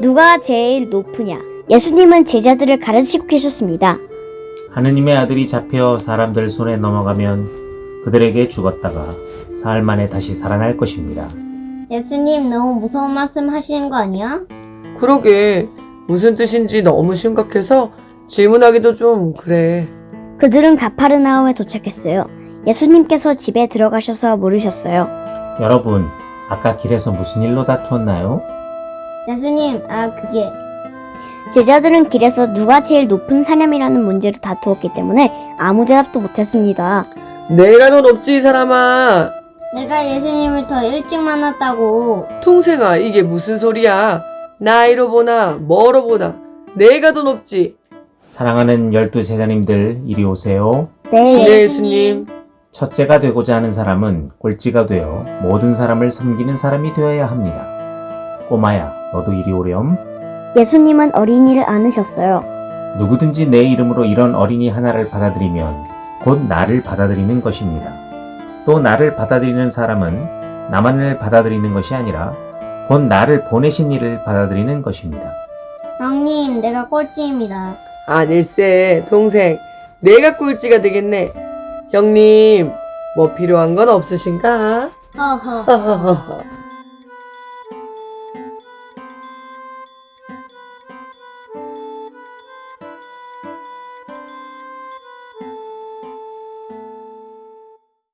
누가 제일 높으냐? 예수님은 제자들을 가르치고 계셨습니다. 하느님의 아들이 잡혀 사람들 손에 넘어가면 그들에게 죽었다가 사흘 만에 다시 살아날 것입니다. 예수님 너무 무서운 말씀 하시는 거 아니야? 그러게 무슨 뜻인지 너무 심각해서 질문하기도 좀 그래. 그들은 가파르나움에 도착했어요. 예수님께서 집에 들어가셔서 물으셨어요. 여러분, 아까 길에서 무슨 일로 다투었나요? 예수님, 아 그게 제자들은 길에서 누가 제일 높은 사람이라는 문제로 다투었기 때문에 아무 대답도 못했습니다. 내가 더 높지 이 사람아. 내가 예수님을 더 일찍 만났다고. 통생아 이게 무슨 소리야. 나이로 보나 뭐로 보나 내가 더 높지. 사랑하는 열두 제자님들 이리 오세요. 네, 네 예수님. 첫째가 되고자 하는 사람은 꼴찌가 되어 모든 사람을 섬기는 사람이 되어야 합니다. 꼬마야, 너도 이리 오렴. 예수님은 어린이를 안으셨어요. 누구든지 내 이름으로 이런 어린이 하나를 받아들이면 곧 나를 받아들이는 것입니다. 또 나를 받아들이는 사람은 나만을 받아들이는 것이 아니라 곧 나를 보내신 이를 받아들이는 것입니다. 형님, 내가 꼴찌입니다. 아닐세 동생 내가 꼴찌가 되겠네. 형님 뭐 필요한 건 없으신가? 허허.